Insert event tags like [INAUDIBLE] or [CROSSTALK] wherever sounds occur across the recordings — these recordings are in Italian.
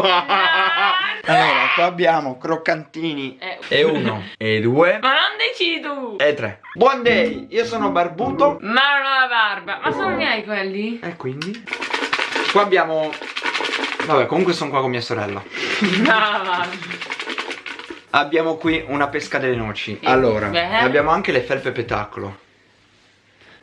[LAUGHS] allora, qua abbiamo croccantini Eh. E uno, e due, Ma non decidi tu! e tre Buon day, io sono Barbuto Ma non ho la barba! Ma sono miei quelli? E quindi? Qua abbiamo... Vabbè, comunque sono qua con mia sorella No, [LAUGHS] va. Abbiamo qui una pesca delle noci. Allora, e abbiamo anche le felpe petacolo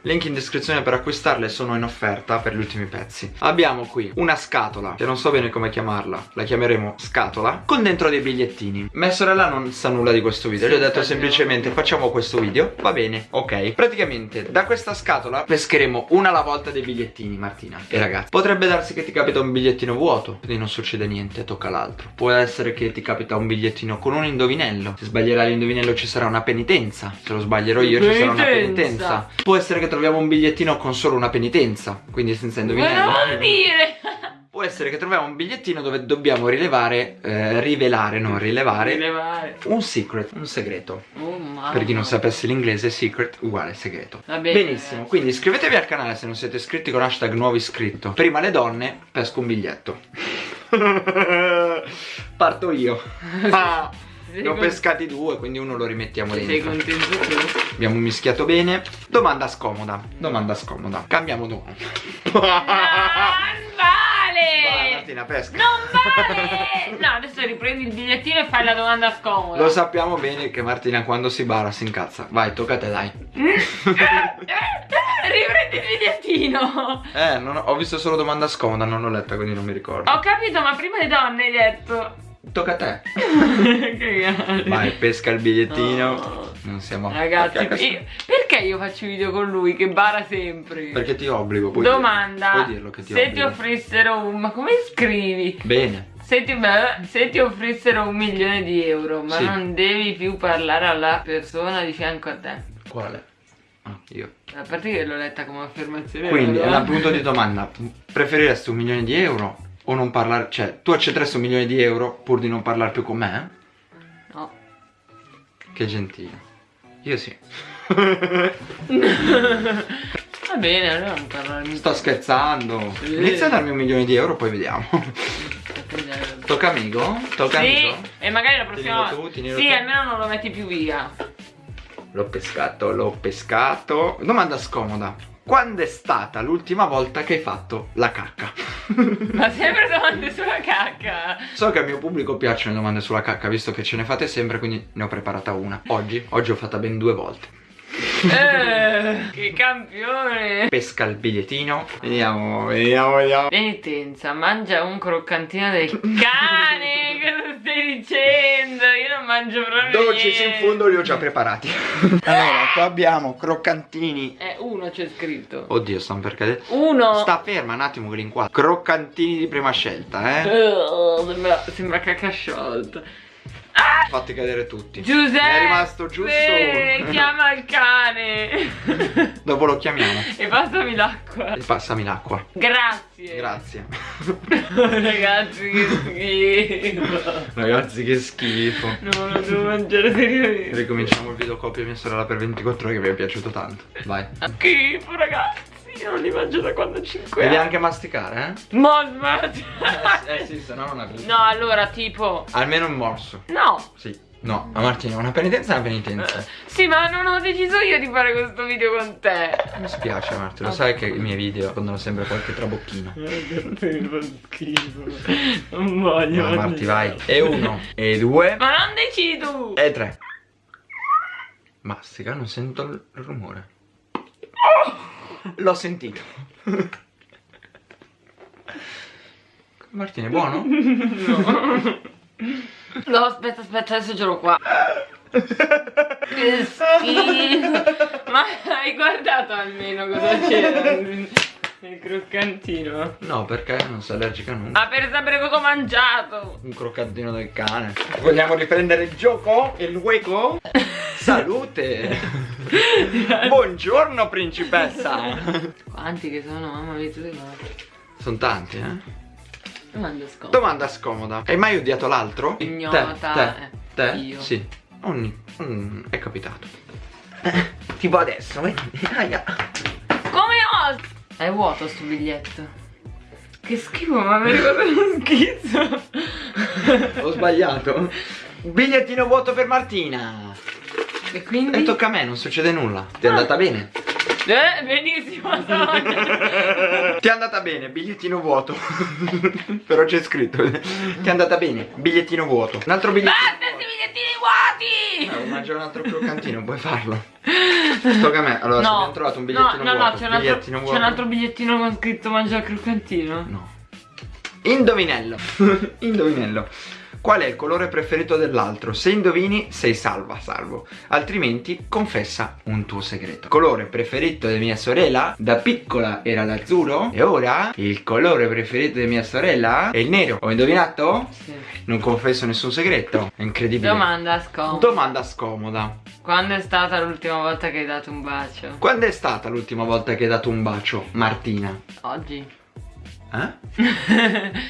Link in descrizione per acquistarle sono in offerta per gli ultimi pezzi. Abbiamo qui una scatola Che non so bene come chiamarla La chiameremo scatola Con dentro dei bigliettini. Mia sorella non sa nulla di questo video Sì, Gli ho detto semplicemente facciamo questo video Va bene, ok. Praticamente da questa scatola pescheremo una alla volta dei bigliettini Martina. E ragazzi Potrebbe darsi che ti capita un bigliettino vuoto Quindi non succede niente, tocca l'altro Può essere che ti capita un bigliettino con un indovinello. Se sbaglierai l'indovinello ci sarà una penitenza. Se lo sbaglierò io ci sarà una Penitenza. penitenza. Può essere che troviamo un bigliettino con solo una penitenza Quindi senza Ma indovinello non dire! Può essere che troviamo un bigliettino dove dobbiamo rilevare eh, Rivelare, non rilevare Rilevare. Un secret, un segreto Oh mamma. per chi non sapesse l'inglese, secret uguale segreto. Va bene, Benissimo, quindi iscrivetevi al canale se non siete iscritti con hashtag nuovo iscritto. Prima le donne, pesco un biglietto. [LAUGHS] Parto io. [LAUGHS] Ah, ne ho pescati due, quindi uno lo rimettiamo Sei dentro. contento tu? Abbiamo mischiato bene. Domanda scomoda. Domanda scomoda. Cambiamo domanda. Non vale! Martina, pesca. Non vale! No, adesso riprendi il bigliettino e fai la domanda scomoda. Lo sappiamo bene che Martina quando si bara si incazza. Vai, tocca a te, dai. [LAUGHS] Riprendi il bigliettino! Eh, non ho, ho visto solo domanda scomoda, non l'ho letta, quindi non mi ricordo. Ho capito, ma prima le donne hai detto. Tocca a te. [LAUGHS] Vai, pesca il bigliettino. No. Non siamo Ragazzi, Perché- io- perché io faccio video con lui che bara sempre? Perché ti obbligo. Puoi Domanda. Dirlo. Puoi dirlo che ti se ti obbligo. offrissero un. Ma come scrivi? Bene. Se ti, se ti offrissero un milione di euro, ma Sì. non devi più parlare alla persona di fianco a te. Quale? Ah, io. A parte che l'ho letta come affermazione. Quindi, è un punto di domanda. [LAUGHS] Preferiresti un milione di euro o non parlare? Cioè, tu accetteresti un milione di euro pur di non parlare più con me? No. Che gentile. Io sì. [LAUGHS] Va bene, allora non parlarmi. Sto scherzando. Sì. Inizia a darmi un milione di euro, poi vediamo. Tocca amico? Tocca Sì, amico? e magari la prossima volta. Sì, tu. almeno non lo metti più via. L'ho pescato, l'ho pescato. Domanda scomoda. Quando è stata l'ultima volta che hai fatto la cacca? Ma [LAUGHS] sempre domande sulla cacca. So che al mio pubblico piacciono le domande sulla cacca, visto che ce ne fate sempre, quindi ne ho preparata una. Oggi, oggi ho fatta ben due volte. Eh, che campione. Pesca il bigliettino. Vediamo, vediamo, vediamo. Penitenza, mangia un croccantino del cane. Cosa stai dicendo? Mangio proprio Dolci in fondo li ho già preparati. [LAUGHS] allora, qua abbiamo croccantini. Eh, uno c'è scritto. Oddio, stanno per cadere. Uno. Sta ferma un attimo che li inquadro. Croccantini di prima scelta, eh. Eh, sembra, sembra cacca sciolta. Fatti cadere tutti. Giuseppe! Mi è rimasto giusto uno. [LAUGHS] chiama il cane. [LAUGHS] Dopo lo chiamiamo. e passami l'acqua. E Passami l'acqua. Grazie. Grazie. [LAUGHS] Ragazzi, che schifo. Ragazzi, che schifo. No, lo devo mangiare seriamente. Ricominciamo il video coppia mia sorella per 24 ore che mi è piaciuto tanto. Vai. Schifo, ragazzi. Io non li mangio da quando ho 5 Devi anni. anche masticare, Ma smetti. eh? Eh sì, se no non avevi. No, allora, tipo. Almeno un morso. No. Sì. No, ma Martina, una penitenza è una penitenza. Eh, Sì, ma non ho deciso io di fare questo video con te. Mi spiace Martina, lo sai che i miei video nascondono sempre qualche trabocchino. Non voglio. Vai Marti, vai. E uno, e due, Ma non decidi tu. e tre. Mastica, non sento il rumore. L'ho sentito. Martina, è buono? No. [LAUGHS] No, aspetta, aspetta, adesso ce l'ho qua. Che schifo. Ma hai guardato almeno cosa c'era nel croccantino? No, perché non sei allergica a nulla. Ma per sapere cosa ho mangiato. Un croccantino del cane. Vogliamo riprendere il gioco? Il hueco? [LAUGHS] Salute! [LAUGHS] Buongiorno principessa! Quanti che sono, mamma mia, tu sei morto. Sono tanti, eh? Domanda scomoda. Domanda scomoda. Hai mai odiato l'altro? Ignota, Te, te, eh, te? io. Sì. Ogni, mm, è capitato. tipo adesso, vedi? Come ho? È vuoto sto biglietto. Che schifo, ma mi ricordo uno [LAUGHS] schizzo. Ho sbagliato. [LAUGHS] Bigliettino vuoto per Martina. E quindi? E tocca a me, non succede nulla. Ti è andata bene? Eh, benissimo. [LAUGHS] Ti è andata bene, bigliettino vuoto. [LAUGHS] Però c'è scritto. Ti è andata bene, bigliettino vuoto. Un altro bigliettino. Basta questi bigliettini vuoti! Eh, mangia un altro croccantino, puoi farlo. Tocca a me. Allora, No, abbiamo trovato un bigliettino no, no, vuoto. no, c'è un, altro, bigliettino c'è vuoto. un altro bigliettino con scritto mangia il croccantino. No. Indovinello. [LAUGHS] Indovinello. Qual è il colore preferito dell'altro? Se indovini, sei salva, salvo. Altrimenti, confessa un tuo segreto. Colore preferito di mia sorella? Da piccola era l'azzurro. E ora, il colore preferito di mia sorella è il nero. Ho indovinato? Sì. Non confesso nessun segreto. È incredibile. Domanda scomoda. Domanda scomoda. Quando è stata l'ultima volta che hai dato un bacio? Quando è stata l'ultima volta che hai dato un bacio, Martina? Oggi. Eh? [LAUGHS]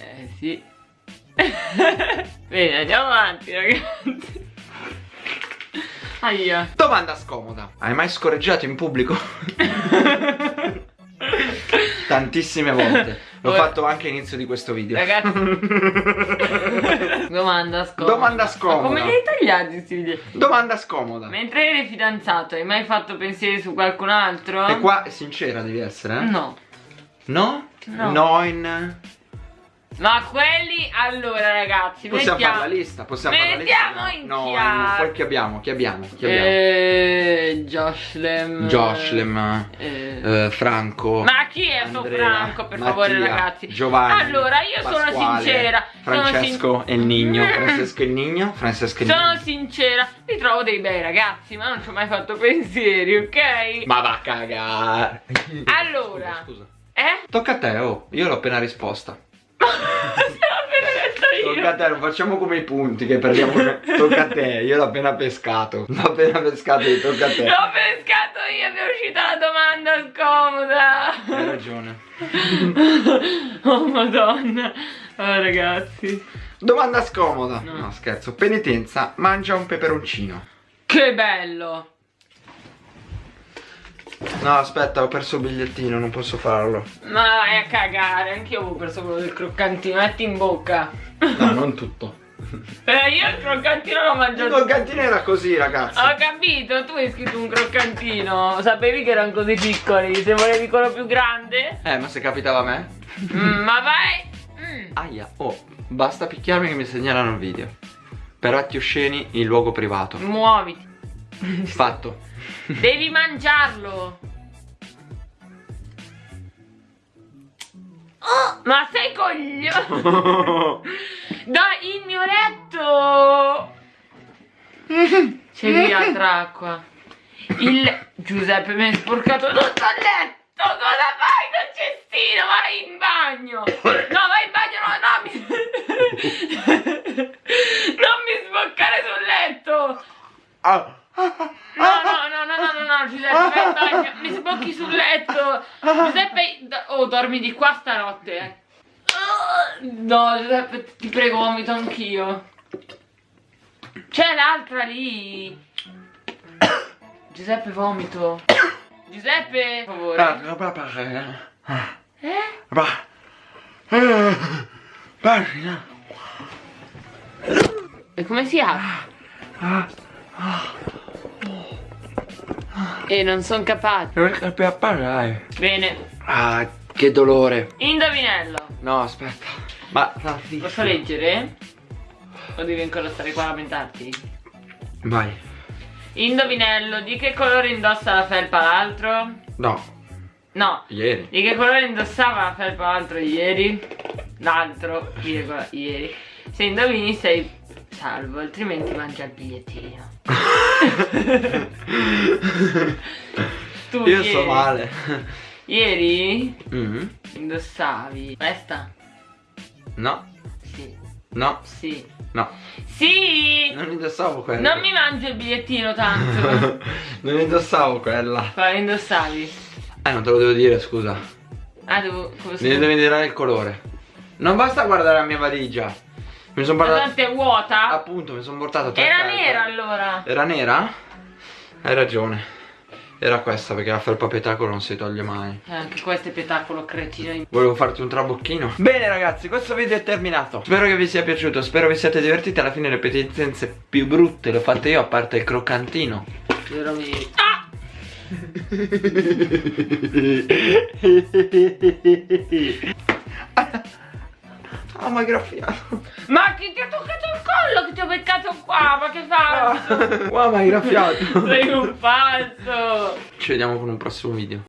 eh sì. [LAUGHS] Bene, andiamo avanti ragazzi. Aia. Domanda scomoda. Hai mai scorreggiato in pubblico? [LAUGHS] Tantissime volte. L'ho fatto anche all'inizio di questo video. Ragazzi. [LAUGHS] Domanda scomoda. Domanda scomoda. Ma come li hai tagliati questi video? Domanda scomoda. Mentre eri fidanzato, hai mai fatto pensieri su qualcun altro? E qua sincera devi essere, eh? No. No? No. in... Ma quelli, allora ragazzi, Possiamo mettiamo... fare la lista, possiamo fare la Mettiamo lista. in no, chiaro. poi chi abbiamo? Chi abbiamo? Chi abbiamo? Eh, Joshlem. Joshlem, Eh. eh, Franco. Ma chi è sto Andrea, Franco, per favore, Mattia, ragazzi? Giovanni. Allora, io sono Pasquale, sincera. sono Francesco sin- [LAUGHS] e il Nigno. Francesco e il Nigno. Francesco e il Sono Nigno. sincera, li trovo dei bei ragazzi, ma non ci ho mai fatto pensieri, ok? Ma va a cagare. Allora. Scusa. Eh? Tocca a te, oh. Io l'ho appena risposta. Tocca a te, non facciamo come i punti che perdiamo. tocca a te, io l'ho appena pescato. L'ho appena pescato tocca a te. L'ho pescato io, mi è uscita la domanda scomoda. Hai ragione. [LAUGHS] Oh madonna. Oh ragazzi. Domanda scomoda. No. No, scherzo. Penitenza, mangia un peperoncino. Che bello. No, aspetta, ho perso il bigliettino, non posso farlo. Ma vai a cagare, anch'io avevo perso quello del croccantino, metti in bocca. No, non tutto. Eh, io il croccantino l'ho Il mangiato. croccantino era così, ragazzi. Ho capito, tu hai scritto un croccantino. Sapevi che erano così piccoli. Se volevi quello più grande. Eh, ma se capitava a me? Mm, ma vai. Mm. Aia, oh, basta picchiarmi che mi segnalano il video. Per atti osceni in luogo privato. Muoviti. Fatto. Devi mangiarlo. Oh, ma sei coglione. [LAUGHS] Dai, il mio letto. C'è lì altra acqua. Il Giuseppe mi hai sporcato tutto il letto. Cosa fai col cestino? Vai in bagno. No, vai in bagno, no, no. Mi... [LAUGHS] non mi sboccare sul letto. Ah. No, Giuseppe, bagno. Mi sbocchi sul letto. Giuseppe, oh, dormi di qua stanotte. eh. No, Giuseppe, ti prego, vomito anch'io. C'è l'altra lì. Giuseppe, vomito. Giuseppe, per favore. Eh? E come si apre? E non sono capace. Per parlare. Bene, Ah, che dolore. indovinello. No, aspetta. Ma Posso leggere? O devi ancora stare qua a lamentarti? Vai. Indovinello, di che colore indossa la felpa l'altro? No, No, ieri. di che colore indossava la felpa l'altro ieri? L'altro, virgola, ieri. Se indovini sei salvo, altrimenti mangia il bigliettino. [LAUGHS] tu Io ieri, sto male. Ieri Mm. indossavi questa? No, Sì, no, sì. no. Sì! Non indossavo quella. Non mi mangio il bigliettino tanto. [LAUGHS] non indossavo quella. Quale indossavi? Eh, non te lo devo dire, scusa. Ah, devo. Come Mi devi dire il colore. Non basta guardare la mia valigia. Mi sono Ma portato. tanto è vuota? Appunto, mi sono portato tre Era carte. nera allora. Era nera? Hai ragione. Era questa perché la felpa petacolo non si toglie mai. Eh, anche questo è petacolo cretino. Volevo farti un trabocchino Bene ragazzi questo video è terminato Spero che vi sia piaciuto Spero vi siate divertiti Alla fine le petizenze più brutte le ho fatte io A parte il croccantino Veramente. Ah! [LAUGHS] [LAUGHS] Ah ma graffiato Ma chi ti ha toccato il collo che ti ho beccato qua? Ma che fai? [LAUGHS] Wow ma hai graffiato Sei un falso! Ci vediamo con un prossimo video